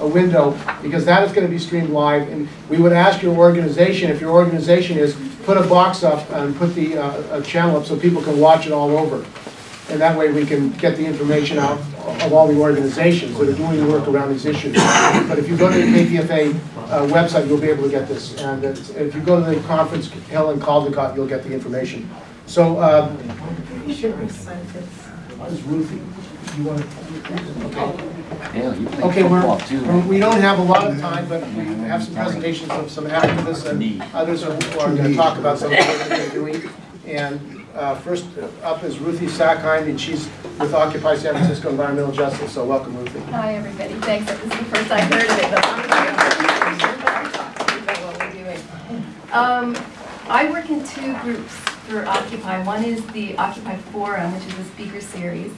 a window, because that is gonna be streamed live, and we would ask your organization, if your organization is, put a box up and put the, uh, a channel up so people can watch it all over. And that way we can get the information out of all the organizations that are doing the work around these issues. But if you go to the KPFA uh, website, you'll be able to get this. And if you go to the conference, Helen Caldicott, you'll get the information. So, uh, You should have sent Ruthie, you want to? Yeah, you play Okay, football we're, too. we don't have a lot of time, but we have some presentations of some activists and others who are going to talk about some of the work they're doing. And uh, first up is Ruthie Sackheim, and she's with Occupy San Francisco Environmental Justice, so welcome, Ruthie. Hi, everybody. Thanks. This is the first I've heard of it, but I'm going to talk to you about what we're doing. Um, I work in two groups for Occupy. One is the Occupy Forum, which is a speaker series,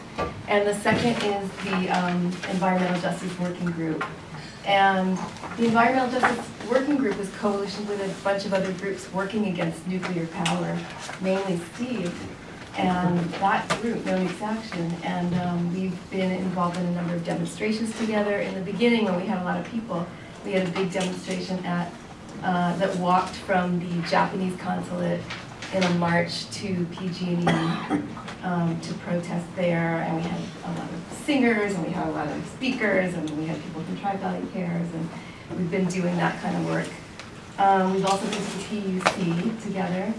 and the second is the um, Environmental Justice Working Group. And the Environmental Justice Working Group is coalition with a bunch of other groups working against nuclear power, mainly Steve and that group, No Nukes Action, and um, we've been involved in a number of demonstrations together. In the beginning, when we had a lot of people, we had a big demonstration at, uh, that walked from the Japanese consulate in a march to PG&E um, to protest there, and we had a lot of singers, and we had a lot of speakers, and we had people from Tri Valley Cares, and we've been doing that kind of work. Um, we've also been to TUC together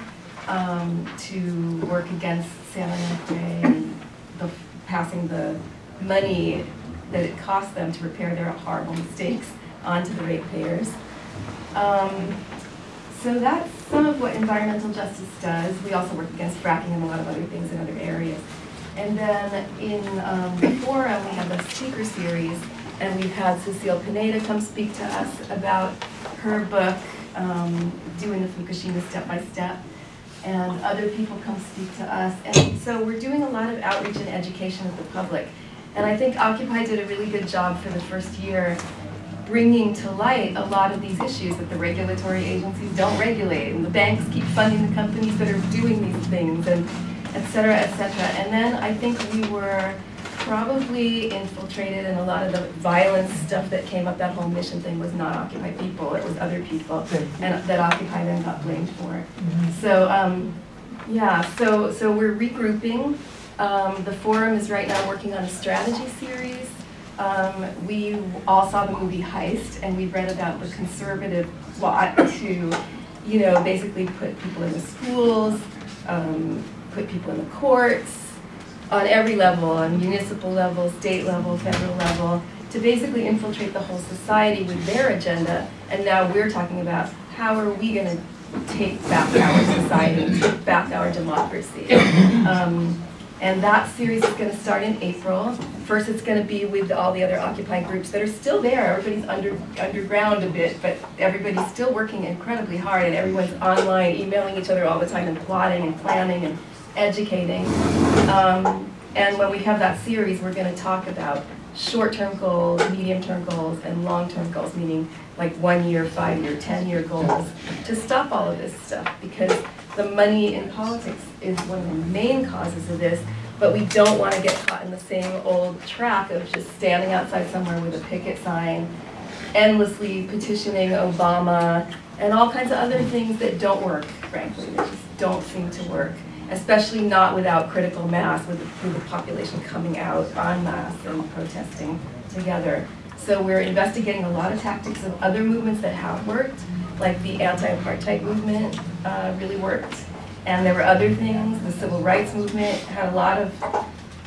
um, to work against San Onofre and the, passing the money that it costs them to repair their horrible mistakes onto the ratepayers. Um, so that's some of what environmental justice does. We also work against fracking and a lot of other things in other areas. And then in um, the forum, we have a speaker series, and we've had Cecile Pineda come speak to us about her book, um, Doing the Fukushima Step by Step, and other people come speak to us. And so we're doing a lot of outreach and education of the public. And I think Occupy did a really good job for the first year bringing to light a lot of these issues that the regulatory agencies don't regulate, and the banks keep funding the companies that are doing these things, and et cetera, et cetera. And then I think we were probably infiltrated in a lot of the violence stuff that came up, that whole mission thing was not Occupy people, it was other people, and that Occupy then got blamed for. So, um, yeah, so, so we're regrouping. Um, the forum is right now working on a strategy series. Um, we all saw the movie Heist, and we read about the conservative plot to, you know, basically put people in the schools, um, put people in the courts, on every level, on municipal level, state level, federal level, to basically infiltrate the whole society with their agenda. And now we're talking about how are we going to take back our society, take back our democracy. Um, and that series is going to start in April. First, it's going to be with all the other Occupy groups that are still there. Everybody's under, underground a bit, but everybody's still working incredibly hard, and everyone's online, emailing each other all the time, and plotting and planning and educating. Um, and when we have that series, we're going to talk about short-term goals, medium-term goals, and long-term goals, meaning like one-year, five-year, 10-year goals, to stop all of this stuff, because the money in politics is one of the main causes of this, but we don't want to get caught in the same old track of just standing outside somewhere with a picket sign, endlessly petitioning Obama, and all kinds of other things that don't work, frankly, that just don't seem to work especially not without critical mass, with the, with the population coming out en masse and protesting together. So we're investigating a lot of tactics of other movements that have worked, like the anti-apartheid movement uh, really worked. And there were other things, the civil rights movement had a lot of,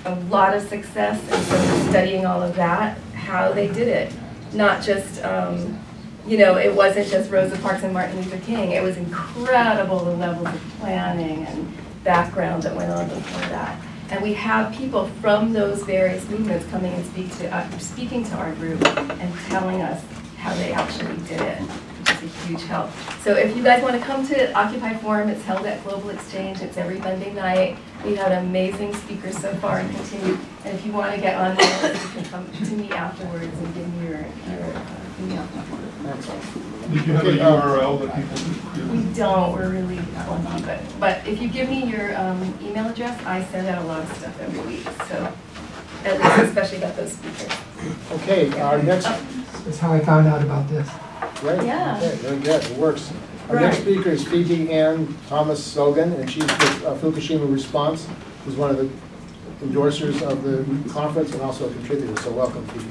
a lot of success, and so we're studying all of that, how they did it. Not just, um, you know, it wasn't just Rosa Parks and Martin Luther King, it was incredible the levels of planning and background that went on before that. And we have people from those various movements coming and speak to, uh, speaking to our group and telling us how they actually did it, is a huge help. So if you guys want to come to Occupy Forum, it's held at Global Exchange. It's every Monday night. We've had amazing speakers so far and continue. And if you want to get on there, you can come to me afterwards and give me your, your uh, email. Did you have a URL that people We could? don't, we're really clunky, but, but if you give me your um, email address, I send out a lot of stuff every week, so, at least especially about those speakers. Okay, our next, That's how I found out about this. Great. Yeah. Okay, very good, it works. Our next speaker is Phoebe Ann Thomas Sorgen, and she's with uh, Fukushima Response, who's one of the endorsers of the conference and also a contributor, so welcome Phoebe.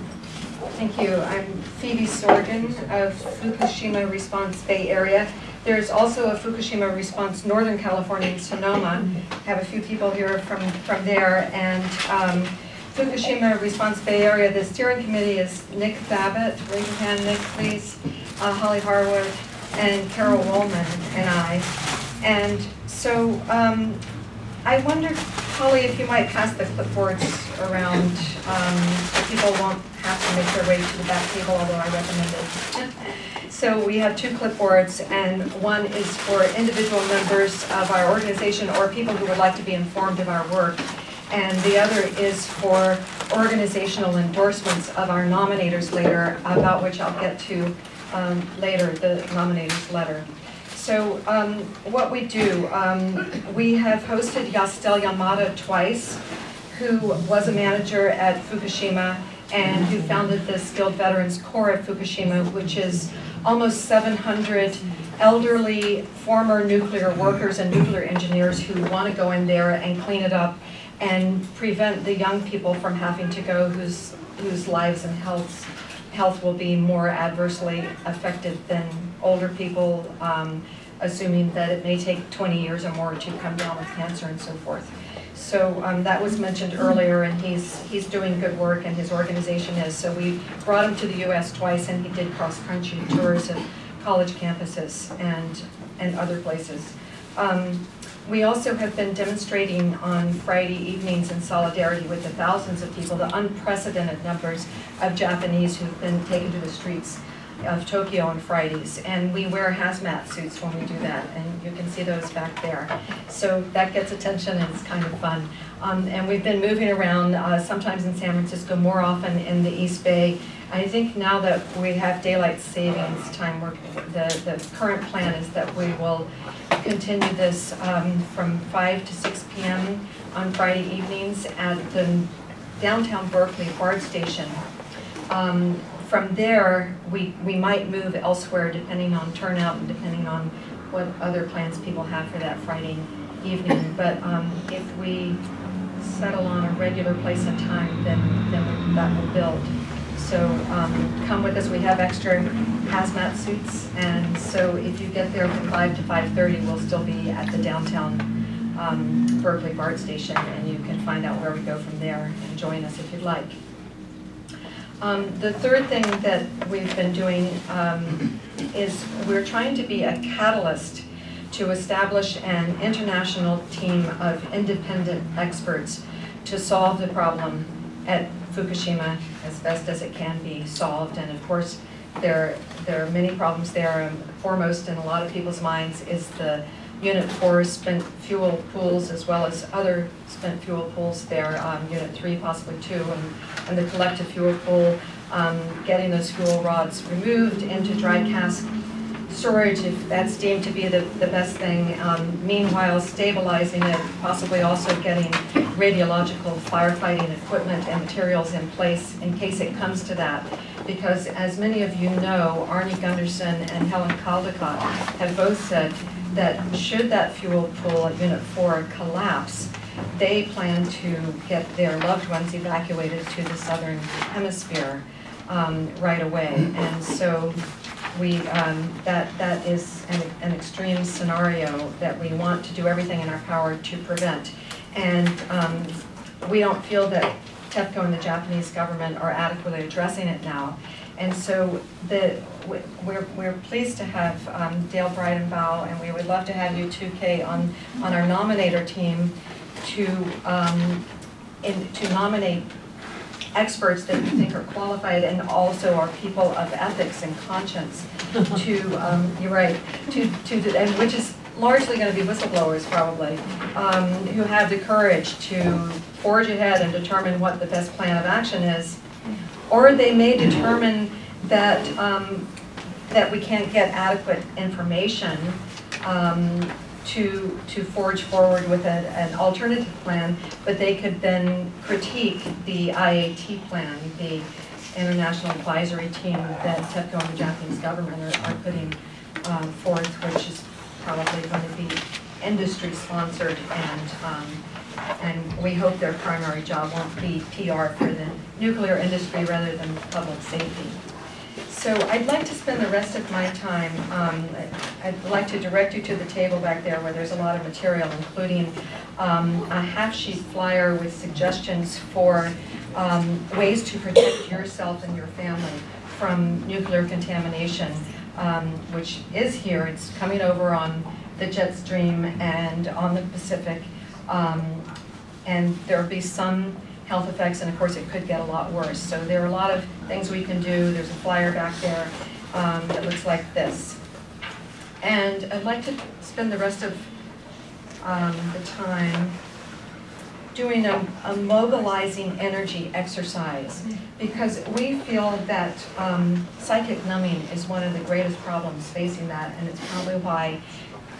Thank you. I'm Phoebe Sorgen of Fukushima Response Bay Area. There's also a Fukushima Response Northern California in Sonoma. I have a few people here from, from there. And um, Fukushima Response Bay Area, the steering committee is Nick Babbitt, raise your hand, Nick, please, uh, Holly Harwood, and Carol Wolman and I. And so um, I wonder, Holly, if you might pass the clipboards around, um, so people won't have to make their way to the back table, although I recommend it. So we have two clipboards, and one is for individual members of our organization or people who would like to be informed of our work. And the other is for organizational endorsements of our nominators later, about which I'll get to um, later, the nominators letter. So um, what we do, um, we have hosted Yasuteru Yamada twice, who was a manager at Fukushima and who founded the Skilled Veterans Corps at Fukushima, which is almost 700 elderly former nuclear workers and nuclear engineers who want to go in there and clean it up and prevent the young people from having to go whose, whose lives and healths health will be more adversely affected than older people, um, assuming that it may take 20 years or more to come down with cancer and so forth. So um, that was mentioned earlier, and he's, he's doing good work, and his organization is. So we brought him to the US twice, and he did cross-country tours at college campuses and, and other places. Um, we also have been demonstrating on Friday evenings in solidarity with the thousands of people, the unprecedented numbers of Japanese who've been taken to the streets of Tokyo on Fridays. And we wear hazmat suits when we do that, and you can see those back there. So that gets attention and it's kind of fun. Um, and we've been moving around, uh, sometimes in San Francisco, more often in the East Bay. I think now that we have daylight savings time, the, the current plan is that we will continue this um, from 5 to 6 p.m. on Friday evenings at the downtown Berkeley BART station. Um, From there, we, we might move elsewhere depending on turnout and depending on what other plans people have for that Friday evening. But um, if we settle on a regular place and time, then, then that will build. So um, come with us, we have extra hazmat suits, and so if you get there from 5 to 5:30, we'll still be at the downtown um, Berkeley BART station, and you can find out where we go from there and join us if you'd like. Um, The third thing that we've been doing um, is we're trying to be a catalyst to establish an international team of independent experts to solve the problem at Fukushima as best as it can be solved. And of course, there, there are many problems there. Foremost in a lot of people's minds is the Unit 4 spent fuel pools as well as other spent fuel pools there, um, Unit 3 possibly too, and, and the collective fuel pool, um, getting those fuel rods removed into dry cask storage if that's deemed to be the, the best thing. Um, Meanwhile, stabilizing it, possibly also getting radiological firefighting equipment and materials in place in case it comes to that. Because as many of you know, Arnie Gundersen and Helen Caldicott have both said that should that fuel pool at Unit 4 collapse, they plan to get their loved ones evacuated to the southern hemisphere um, right away. And so we, um, that, that is an, an extreme scenario that we want to do everything in our power to prevent. And um, we don't feel that TEPCO and the Japanese government are adequately addressing it now. And so the, we- we're, we're pleased to have um, Dale Bridenbaugh, and we would love to have you too, Kay, on, on our nominator team to, um, in, to nominate experts that you think are qualified and also are people of ethics and conscience to, um, you're right, to, to, and which is largely gonna be whistleblowers probably, um, who have the courage to forge ahead and determine what the best plan of action is. Or they may determine that, um, that we can't get adequate information, um, to, to forge forward with a- an alternative plan, but they could then critique the IAT plan, the international advisory team that TEPCO and the Japanese government are, are putting um, forth, which is probably going to be industry sponsored and, um, and we hope their primary job won't be PR for the nuclear industry rather than public safety. So I'd like to spend the rest of my time, um, I'd like to direct you to the table back there where there's a lot of material, including um, a half-sheet flyer with suggestions for um, ways to protect yourself and your family from nuclear contamination, um, which is here. It's coming over on the jet stream and on the Pacific. Um, And there'll be some health effects, and of course, it could get a lot worse. So there are a lot of things we can do. There's a flyer back there um, that looks like this. And I'd like to spend the rest of um, the time doing a, a mobilizing energy exercise because we feel that um, psychic numbing is one of the greatest problems facing that, and it's probably why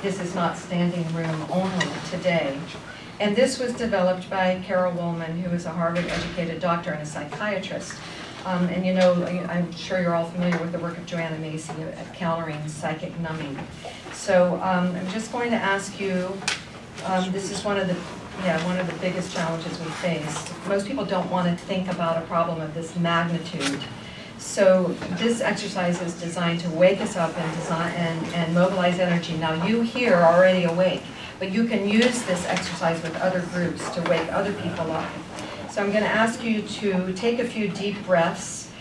this is not standing room only today. And this was developed by Carol Wolman, who is a Harvard-educated doctor and a psychiatrist. Um, and you know, I'm sure you're all familiar with the work of Joanna Macy at countering psychic numbing. So um, I'm just going to ask you, um, this is one of the, yeah, one of the biggest challenges we face. Most people don't want to think about a problem of this magnitude. So this exercise is designed to wake us up and design, and, and mobilize energy. Now you here are already awake, but you can use this exercise with other groups to wake other people up. So I'm gonna ask you to take a few deep breaths,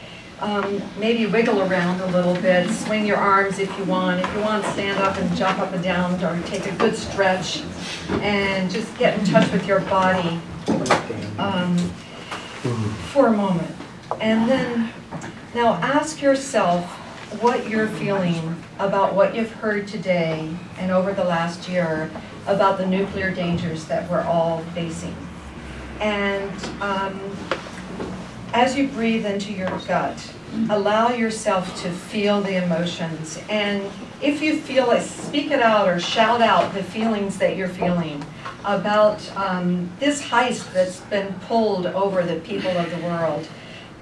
um, maybe wiggle around a little bit, swing your arms if you want. If you want, stand up and jump up and down, or take a good stretch, and just get in touch with your body um, for a moment. And then, now ask yourself what you're feeling about what you've heard today and over the last year about the nuclear dangers that we're all facing. And um, as you breathe into your gut, allow yourself to feel the emotions. And if you feel it, speak it out or shout out the feelings that you're feeling about um, this heist that's been pulled over the people of the world.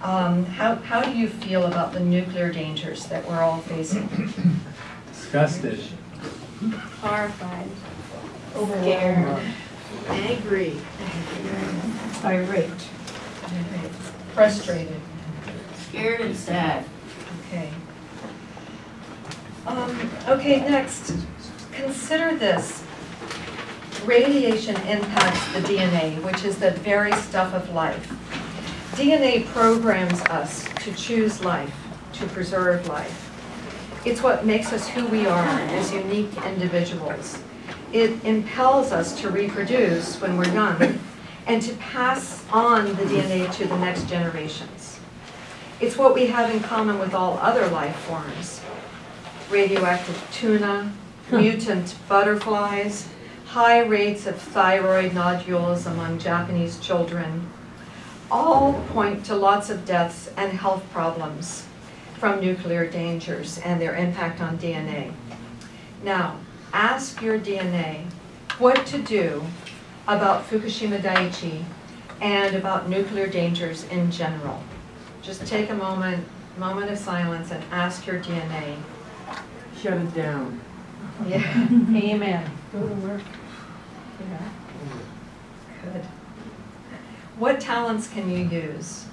Um, how, how do you feel about the nuclear dangers that we're all facing? Disgusted. Horrified. Scared. Angry. Irate. Frustrated? Scared and sad. Okay. Um, okay, next, consider this. Radiation impacts the DNA, which is the very stuff of life. DNA programs us to choose life, to preserve life. It's what makes us who we are as unique individuals. It impels us to reproduce when we're young and to pass on the DNA to the next generations. It's what we have in common with all other life forms. Radioactive tuna, mutant butterflies, high rates of thyroid nodules among Japanese children, all point to lots of deaths and health problems from nuclear dangers and their impact on DNA. Now, ask your DNA what to do about Fukushima Daiichi and about nuclear dangers in general. Just take a moment, moment of silence and ask your DNA. Shut it down. Yeah, Amen. Go to work. Yeah. good. What talents can you use?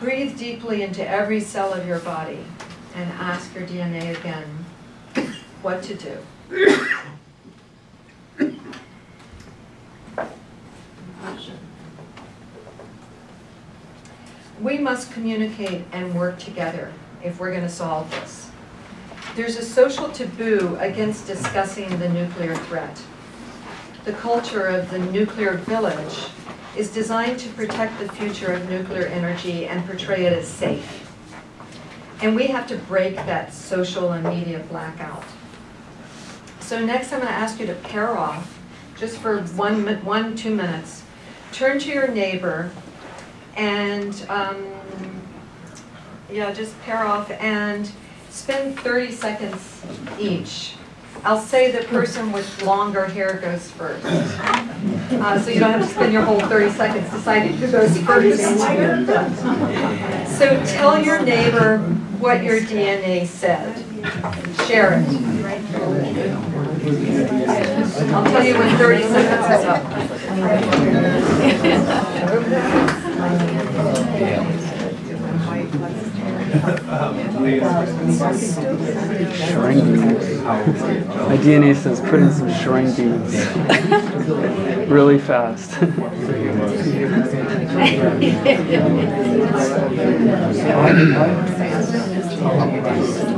Breathe deeply into every cell of your body and ask your DNA again what to do. We must communicate and work together if we're going to solve this. There's a social taboo against discussing the nuclear threat. The culture of the nuclear village is designed to protect the future of nuclear energy and portray it as safe. And we have to break that social and media blackout. So next I'm going to ask you to pair off, just for one, one, two minutes. Turn to your neighbor and, um, yeah, just pair off and spend 30 seconds each. I'll say the person with longer hair goes first. uh, so you don't have to spend your whole 30 seconds deciding who goes first. So tell your neighbor what your DNA said. Share it. I'll tell you when 30 seconds is up. My DNA says put in some shrine beads. really fast.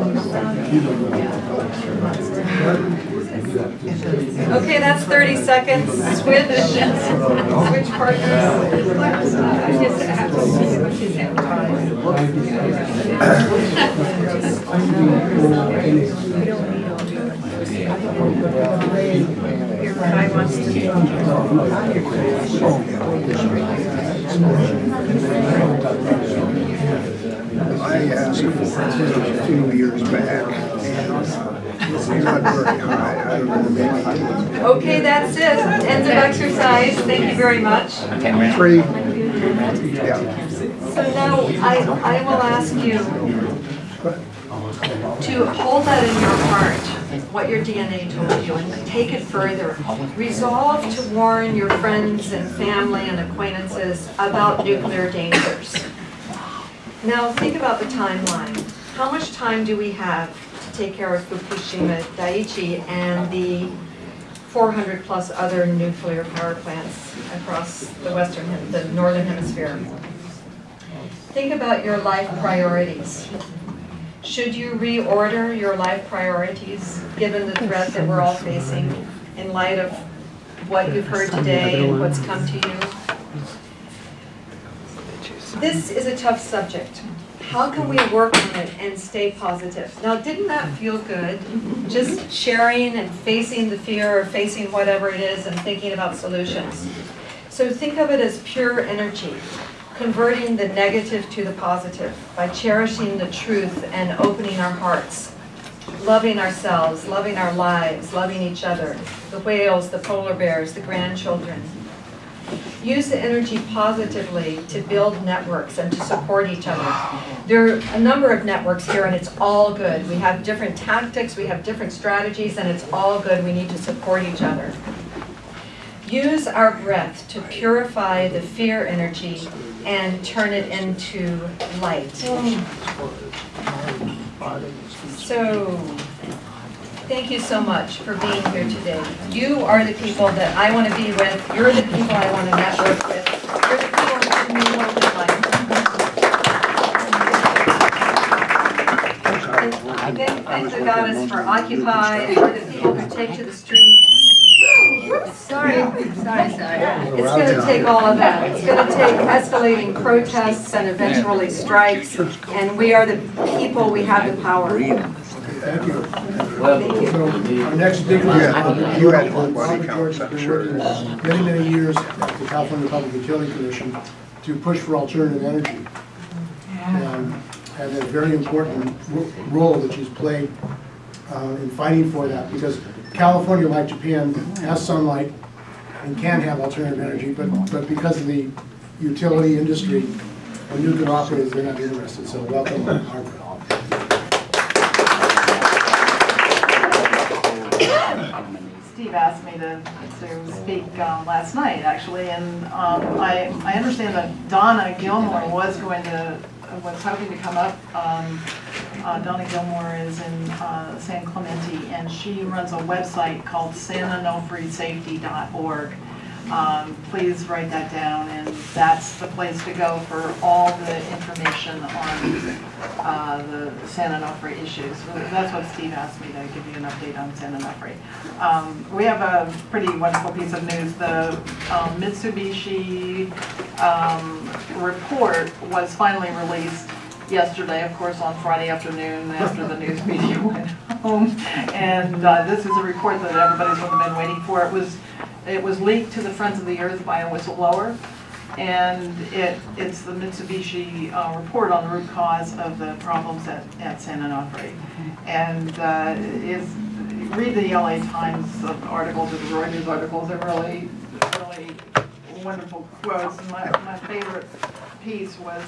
Okay, that's 30 seconds. Switch, switch I asked for a few years back, and uh, it's not very high, I don't know, maybe Okay, that's it. End of exercise. Thank you very much. three, yeah. So now I, I will ask you to hold that in your heart, what your DNA told you, and take it further. Resolve to warn your friends and family and acquaintances about nuclear dangers. Now, think about the timeline. How much time do we have to take care of Fukushima Daiichi and the 400 plus other nuclear power plants across the western, the northern hemisphere? Think about your life priorities. Should you reorder your life priorities, given the threat that we're all facing in light of what you've heard today and what's come to you? This is a tough subject. How can we work on it and stay positive? Now, didn't that feel good? Just sharing and facing the fear or facing whatever it is and thinking about solutions. So think of it as pure energy, converting the negative to the positive by cherishing the truth and opening our hearts, loving ourselves, loving our lives, loving each other, the whales, the polar bears, the grandchildren. Use the energy positively to build networks and to support each other. There are a number of networks here and it's all good. We have different tactics, we have different strategies, and it's all good. We need to support each other. Use our breath to purify the fear energy and turn it into light. Mm. So, thank you so much for being here today. You are the people that I want to be with. You're the people I want to network with. You're the people who give me hope in life. Thank, thank the goddess for Occupy for the people who take to the streets. Sorry, sorry, sorry. It's going to take all of that. It's going to take escalating protests and eventually strikes, and we are the people, we have the power. Thank you. Thank. So our next big one. Yeah, you had one body Robert count, I'm sure. Many, many years at the California Public Utility Commission to push for alternative energy. And and a very important role that she's played uh, in fighting for that, because California, like Japan, has sunlight and can have alternative energy, but, but because of the utility industry and nuclear operators, they're not interested, so welcome, Harvard. Asked me to, to speak um, last night, actually, and um, I, I understand that Donna Gilmore was going to, was hoping to come up. Um, uh, Donna Gilmore is in uh, San Clemente, and she runs a website called sanonofreesafety.org. Um, Please write that down, and that's the place to go for all the information on uh, the San Onofre issues. That's what Steve asked me to give you an update on San Onofre. Um, We have a pretty wonderful piece of news. The um, Mitsubishi um, report was finally released yesterday, of course, on Friday afternoon after the news media went home. And uh, this is a report that everybody's been waiting for. It was, it was leaked to the Friends of the Earth by a whistleblower. And it, it's the Mitsubishi uh, report on the root cause of the problems at, at San Onofre. And uh, is, read the LA Times articles or the Reuters articles, they're really, really wonderful quotes. My, my favorite piece was,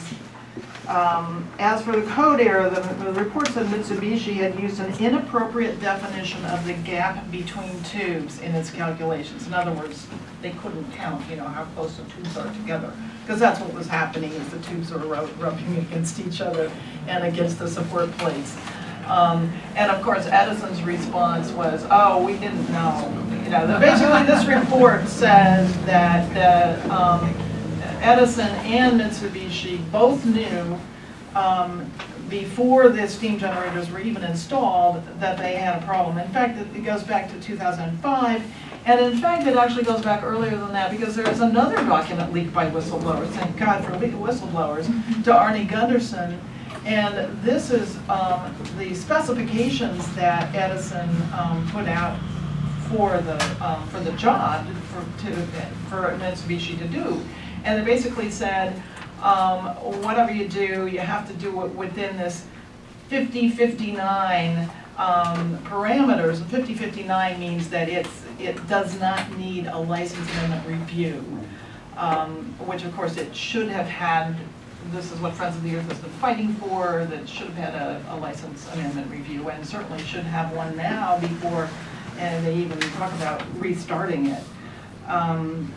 um, as for the code error, the, the report said Mitsubishi had used an inappropriate definition of the gap between tubes in its calculations. In other words, they couldn't count, you know, how close the tubes are together. Because that's what was happening, is the tubes were rub- rubbing against each other and against the support plates. Um, and of course, Edison's response was, oh, we didn't know. You know, basically, this report says that, uh, um, Edison and Mitsubishi both knew, um, before the steam generators were even installed, that they had a problem. In fact, it goes back to two thousand and five, and in fact, it actually goes back earlier than that, because there is another document leaked by whistleblowers, thank God for whistleblowers, to Arnie Gundersen. And this is um, the specifications that Edison um, put out for the, um, for the job, for, to, for Mitsubishi to do. And they basically said, um, whatever you do, you have to do it within this 5059 um, parameters. And 5059 means that it's, it does not need a license amendment review, um, which of course it should have had, this is what Friends of the Earth has been fighting for, that should have had a, a license amendment review, and certainly should have one now before, and they even talk about restarting it. Um,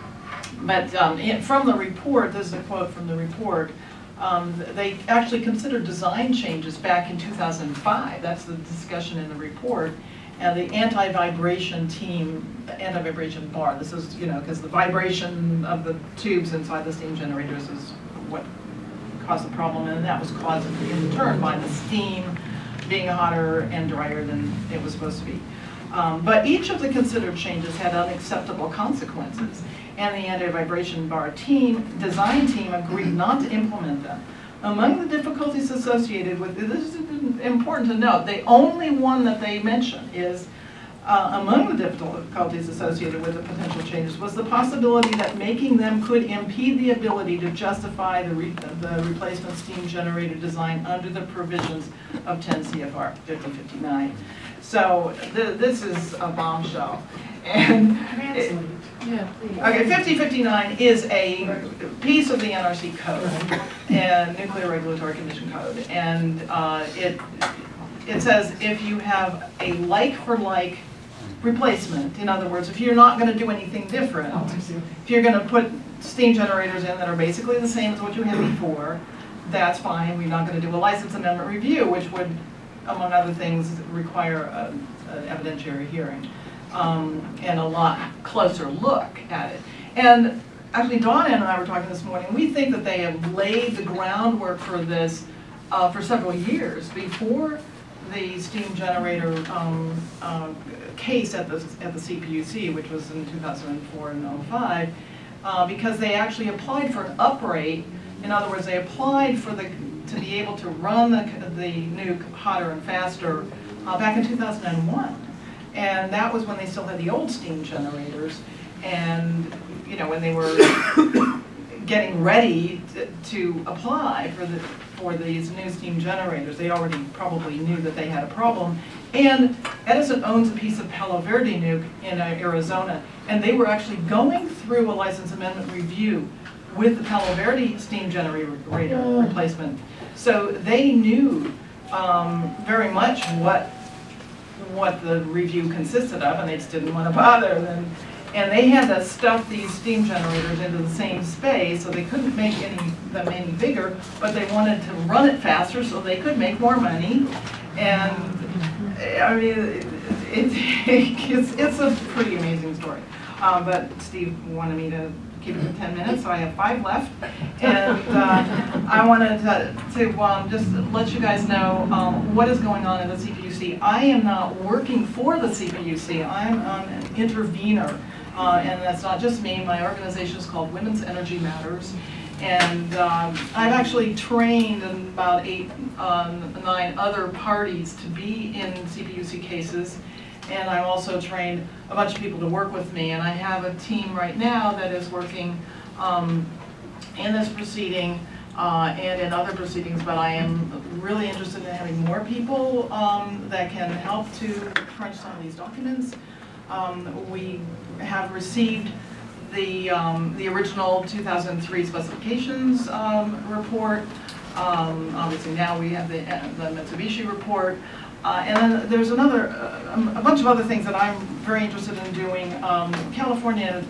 But um, from the report, this is a quote from the report, um, they actually considered design changes back in 2005. That's the discussion in the report. And the anti-vibration team, anti-vibration bar, this is, you know, because the vibration of the tubes inside the steam generators is what caused the problem. And that was caused in turn by the steam being hotter and drier than it was supposed to be. Um, But each of the considered changes had unacceptable consequences, and the anti-vibration bar team, design team agreed not to implement them. Among the difficulties associated with, this is important to note, the only one that they mention is, uh, among the difficulties associated with the potential changes was the possibility that making them could impede the ability to justify the re- the replacement steam generator design under the provisions of 10 CFR 5059. So th- this is a bombshell. And, it- Yeah, please. okay, 5059 is a piece of the NRC code and Nuclear Regulatory Commission code. And uh, it, it says if you have a like-for-like replacement, in other words, if you're not going to do anything different, if you're going to put steam generators in that are basically the same as what you had before, that's fine, we're not going to do a license amendment review, which would, among other things, require a- an evidentiary hearing, um, and a lot closer look at it. And actually, Donna and I were talking this morning, we think that they have laid the groundwork for this uh, for several years, before the steam generator um, uh, case at the, at the CPUC, which was in 2004 and 05, uh, because they actually applied for an uprate. In other words, they applied for the, to be able to run the, the nuke hotter and faster uh, back in 2001. And that was when they still had the old steam generators. And, you know, when they were getting ready to, to apply for the, for these new steam generators, they already probably knew that they had a problem. And Edison owns a piece of Palo Verde nuke in uh, Arizona, and they were actually going through a license amendment review with the Palo Verde steam generator replacement. So they knew um, very much what, what the review consisted of, and they just didn't want to bother. And, and they had to stuff these steam generators into the same space, so they couldn't make any, them any bigger, but they wanted to run it faster so they could make more money. And, I mean, it, it's, it's a pretty amazing story. Uh, but Steve wanted me to keep it to ten minutes, so I have five left. And, uh, I wanted to, to, um, just let you guys know, um, what is going on in the I am not working for the CPUC, I'm, um, an intervener. Uh, and that's not just me, my organization is called Women's Energy Matters. And um, I've actually trained about eight, um, nine other parties to be in CPUC cases. And I've also trained a bunch of people to work with me. And I have a team right now that is working um, in this proceeding uh, and in other proceedings, but I am really interested in having more people um, that can help to crunch some of these documents. Um, We have received the, um, the original 2003 specifications um, report. Um, Obviously now we have the the Mitsubishi report. Uh, And then there's another, uh, um, a bunch of other things that I'm very interested in doing. California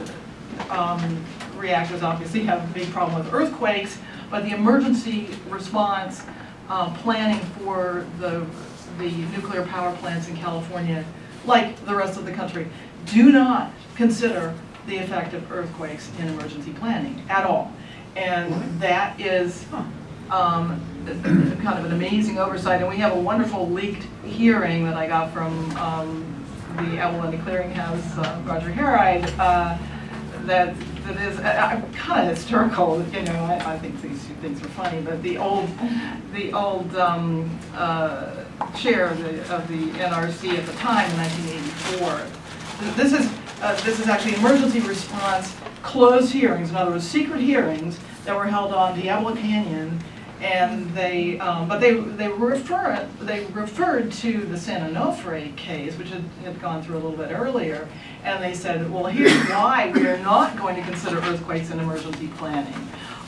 reactors obviously have a big problem with earthquakes, but the emergency response uh, planning for the, the nuclear power plants in California, like the rest of the country, do not consider the effect of earthquakes in emergency planning at all. And that is um, kind of an amazing oversight, and we have a wonderful leaked hearing that I got from um, the Abalone Clearinghouse, uh, Roger Herried, uh, that, that is, kind of historical. you know, I, I think these two things are funny, but the old, the old um, uh, chair of the, of the NRC at the time, in 1984, this is, uh, this is actually emergency response closed hearings, in other words, secret hearings that were held on Diablo Canyon and they, um, but they, they refer, they referred to the San Onofre case, which had, had gone through a little bit earlier. And they said, well, here's why we are not going to consider earthquakes in emergency planning.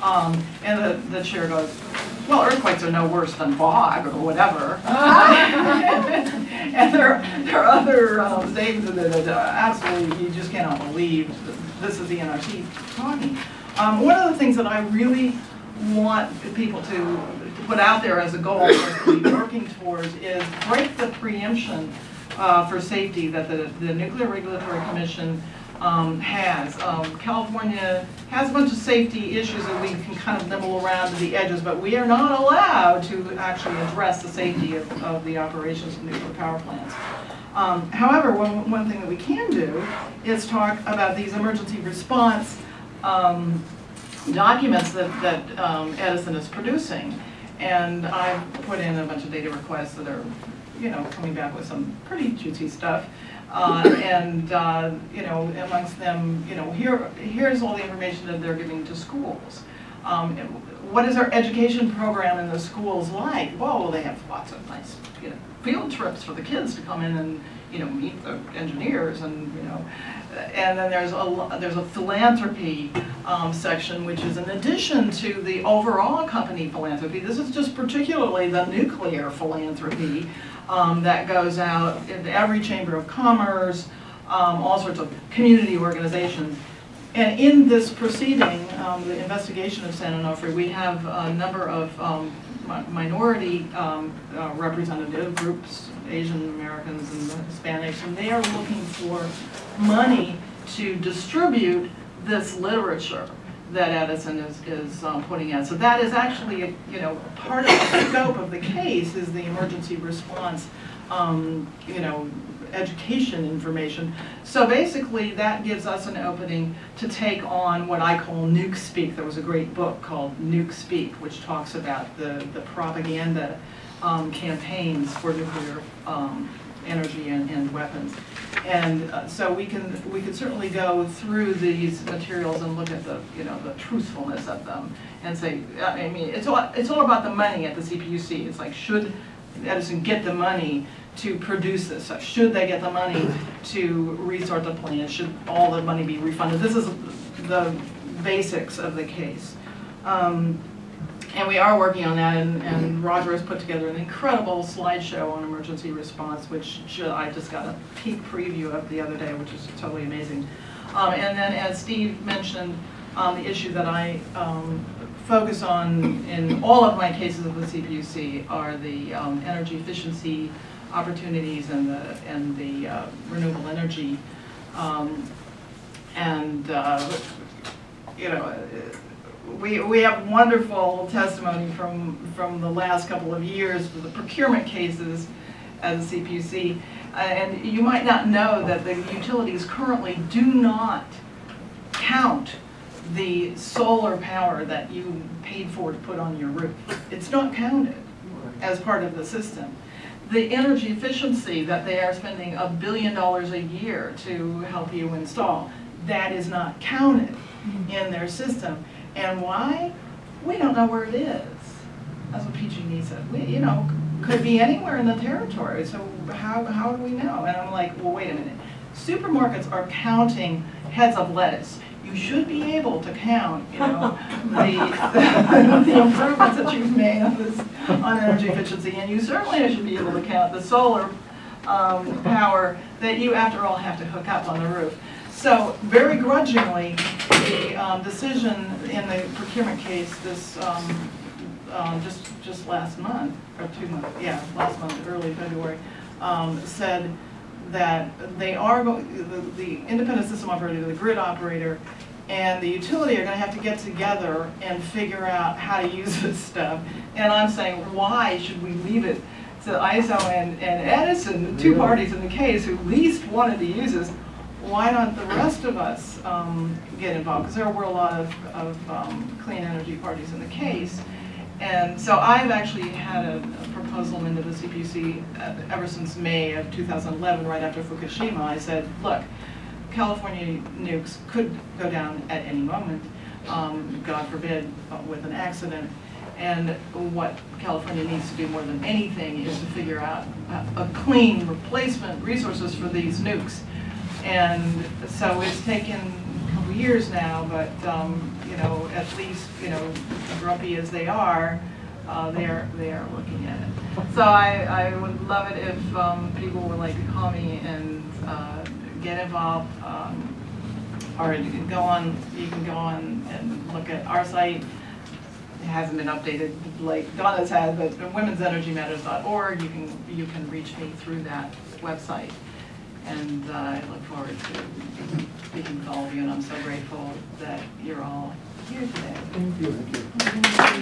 Um, and the, the chair goes, well, earthquakes are no worse than fog or whatever. And there, there are other um, things that uh, absolutely, you just cannot believe this is the NRC talking. Um, One of the things that I really want people to, to put out there as a goal us to be working towards is break the preemption uh, for safety that the, the Nuclear Regulatory Commission um, has. Um, California has a bunch of safety issues that we can kind of nibble around to the edges, but we are not allowed to actually address the safety of, of the operations of nuclear power plants. Um, However, one, one thing that we can do is talk about these emergency response um, documents that, that um, Edison is producing. And I've put in a bunch of data requests that are, you know, coming back with some pretty juicy stuff. Uh, and, uh, you know, amongst them, you know, here, here's all the information that they're giving to schools. Um, what is our education program in the schools like? Well, they have lots of nice, you know, field trips for the kids to come in and, you know, meet the engineers and, you know, and then there's a, there's a philanthropy um, section, which is in addition to the overall company philanthropy. This is just particularly the nuclear philanthropy um, that goes out into every chamber of commerce, um, all sorts of community organizations. And in this proceeding, um, the investigation of San Onofre, we have a number of um, minority um, uh, representative groups, Asian Americans and Hispanics, and they are looking for money to distribute this literature that Edison is, is um, putting out. So that is actually, you know, part of the scope of the case is the emergency response, um, you know, education information. So basically, that gives us an opening to take on what I call nuke speak. There was a great book called Nuke Speak, which talks about the, the propaganda um, campaigns for nuclear um, energy and, and weapons. And uh, so we can, we could certainly go through these materials and look at the, you know, the truthfulness of them and say, I mean, it's all, it's all about the money at the CPUC. It's like, should Edison get the money to produce this? Should they get the money to restart the plant? Should all the money be refunded? This is the basics of the case. Um, and we are working on that, and, and Roger has put together an incredible slideshow on emergency response, which I just got a peek preview of the other day, which is totally amazing. Um, and then, as Steve mentioned, um, the issue that I um, focus on in all of my cases of the CPUC are the um, energy efficiency opportunities and the and the uh, renewable energy. Um, and uh, you know, we, we have wonderful testimony from, from the last couple of years for the procurement cases at the CPUC. Uh, And you might not know that the utilities currently do not count the solar power that you paid for to put on your roof. It's not counted as part of the system. The energy efficiency that they are spending a billion dollars a year to help you install, that is not counted in their system. And why? We don't know where it is. That's what PG&E said. We, you know, could be anywhere in the territory, so how, how do we know? And I'm like, well, wait a minute. Supermarkets are counting heads of lettuce. You should be able to count, you know, the, the improvements that you've made on this, on energy efficiency, and you certainly should be able to count the solar um, power that you, after all, have to hook up on the roof. So very grudgingly, the um, decision in the procurement case this, um, um, just, just last month, or two months, yeah, last month, early February, um, said that they are, the, the independent system operator, the grid operator, and the utility are gonna have to get together and figure out how to use this stuff. And I'm saying, why should we leave it to ISO and, and Edison, the two parties in the case who least wanted to use this? Why don't the rest of us, um, get involved? Because there were a lot of, of, um, clean energy parties in the case. And so I've actually had a a proposal into the CPC uh, ever since May of 2011, right after Fukushima. I said, look, California nukes could go down at any moment, um, God forbid, uh, with an accident. And what California needs to do more than anything is to figure out a, a clean replacement resources for these nukes. And so it's taken a couple years now, but, um, you know, at least, you know, grumpy as they are, uh, they're, they are looking at it. So I, I would love it if, um, people would like to call me and, uh, get involved, um, or you can go on, you can go on and look at our site. It hasn't been updated like Donna's had, but womensenergymatters.org, you can, you can reach me through that website. And uh, I look forward to speaking with all of you, and I'm so grateful that you're all here today. Thank you.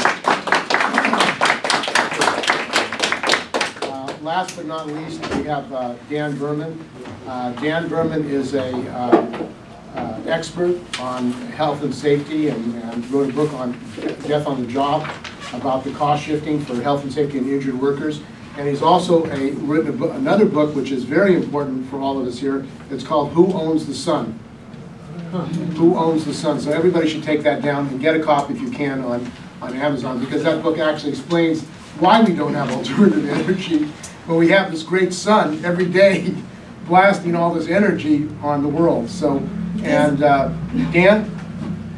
Uh, Last but not least, we have uh, Dan Berman. Uh, Dan Berman is a uh, uh, expert on health and safety and and wrote a book on death on the job about the cost shifting for health and safety and injured workers. And he's also a, written book- another book, which is very important for all of us here. It's called Who Owns the Sun? Who Owns the Sun? So everybody should take that down and get a copy if you can on, on Amazon, because that book actually explains why we don't have alternative energy, when we have this great sun every day blasting all this energy on the world. So, and uh, Dan,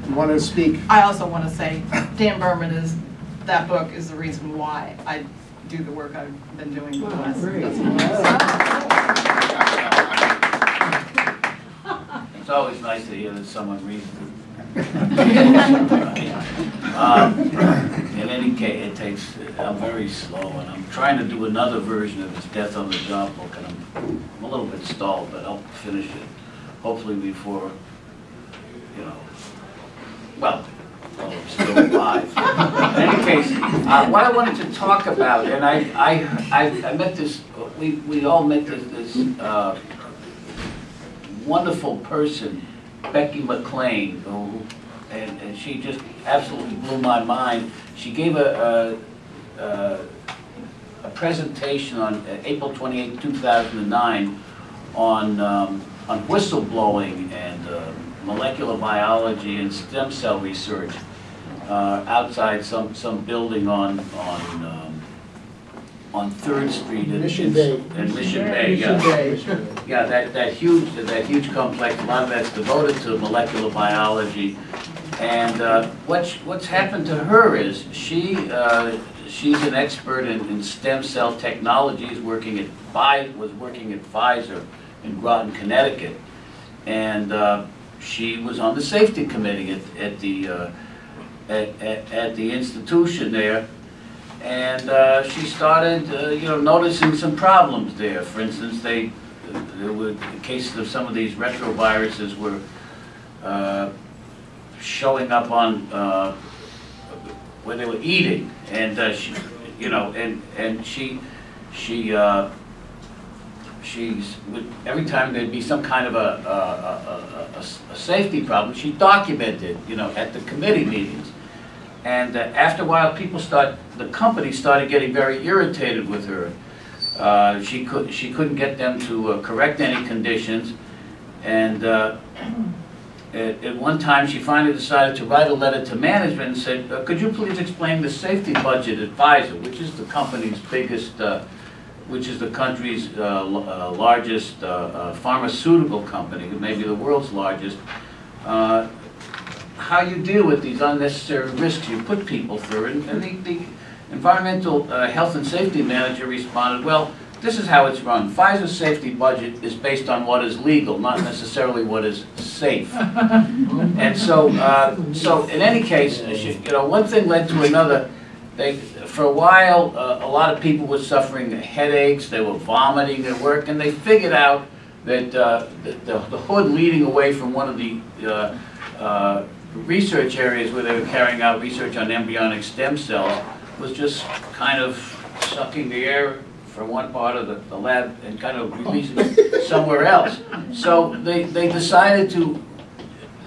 you want to speak? I also want to say, Dan Berman is, that book is the reason why I do the work I've been doing for the last. It's always nice to hear that someone reads it. Um, In any case, it takes, I'm very slow, and I'm trying to do another version of this Death on the Job book, and I'm I'm a little bit stalled, but I'll finish it, hopefully before, you know, well, while I'm still alive. Case, uh, what I wanted to talk about, and I, I, I I met this, we, we all met this, this uh, wonderful person, Becky McClain, who, and, and she just absolutely blew my mind. She gave a, a, a, a presentation on uh, April 28, 2009, on, um, on whistleblowing and uh, molecular biology and stem cell research uh, outside some, some building on, on, um, on Third Street. in- Mission Bay. In Mission Bay, yeah. Yeah, that, that huge, that huge complex, a lot of that's devoted to molecular biology. And uh, what's, what's happened to her is she, uh, she's an expert in, in stem cell technologies, working at Pfi, was working at Pfizer in Groton, Connecticut. And uh, she was on the safety committee at, at the, uh, at, at, at the institution there. And uh, she started, uh, you know, noticing some problems there. For instance, they, there were cases of some of these retroviruses were uh, showing up on, uh, where they were eating. And uh, she, you know, and, and she, she, uh, she's, would- every time there'd be some kind of a safety problem, she documented, you know, at the committee meetings. And uh, after a while, people start, the company started getting very irritated with her. Uh, She could, she couldn't get them to uh, correct any conditions. And uh, at, at one time, she finally decided to write a letter to management and said, "Uh, could you please explain the safety budget at Pfizer, which is the company's biggest, uh, which is the country's largest pharmaceutical company, maybe the world's largest. How you deal with these unnecessary risks you put people through. And and the, the environmental uh, health and safety manager responded, well, this is how it's run. Pfizer's safety budget is based on what is legal, not necessarily what is safe. And so, uh, so in any case, you know, one thing led to another. They, for a while, uh, a lot of people were suffering headaches, they were vomiting at work, and they figured out that uh, the, the hood leading away from one of the uh, uh, research areas where they were carrying out research on embryonic stem cells was just kind of sucking the air from one part of the, the lab and kind of releasing it somewhere else. So they, they decided to,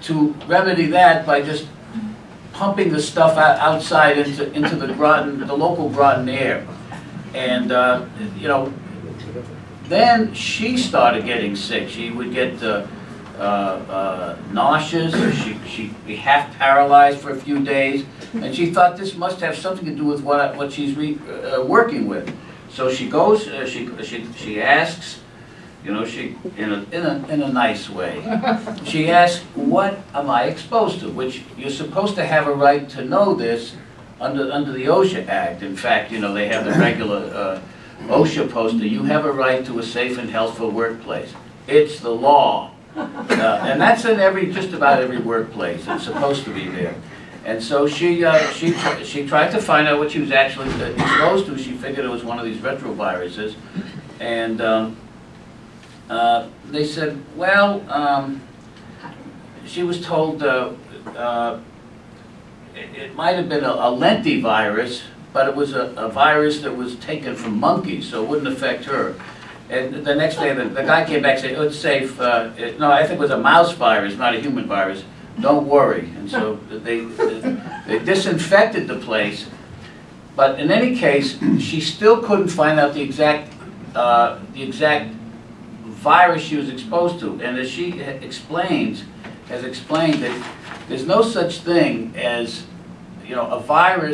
to remedy that by just pumping the stuff out, outside into, into the Groton, the local Groton air. And, uh, you know, then she started getting sick. She would get uh, uh, uh, nauseous, she, she'd be half paralyzed for a few days. And she thought this must have something to do with what, what she's re, uh, working with. So she goes, uh, she, she, she asks, you know, she, in a, in a, in a nice way. She asks, what am I exposed to? Which you're supposed to have a right to know this under, under the OSHA Act. In fact, you know, they have the regular uh, OSHA poster, you have a right to a safe and healthful workplace. It's the law. Uh, And that's in every, just about every workplace, it's supposed to be there. And so she, uh, she, she tried to find out what she was actually uh, exposed to. She figured it was one of these retroviruses. And um, uh, they said, well, um, she was told uh, uh, it it might have been a a lentivirus, but it was a a virus that was taken from monkeys, so it wouldn't affect her. And the next day, the the guy came back and said, oh, it's safe. uh, it- No, I think it was a mouse virus, not a human virus. Don't worry. And so they they disinfected the place. But in any case, she still couldn't find out the exact, uh, the exact virus she was exposed to. And as she explains, has explained that there's no such thing as, you know, a virus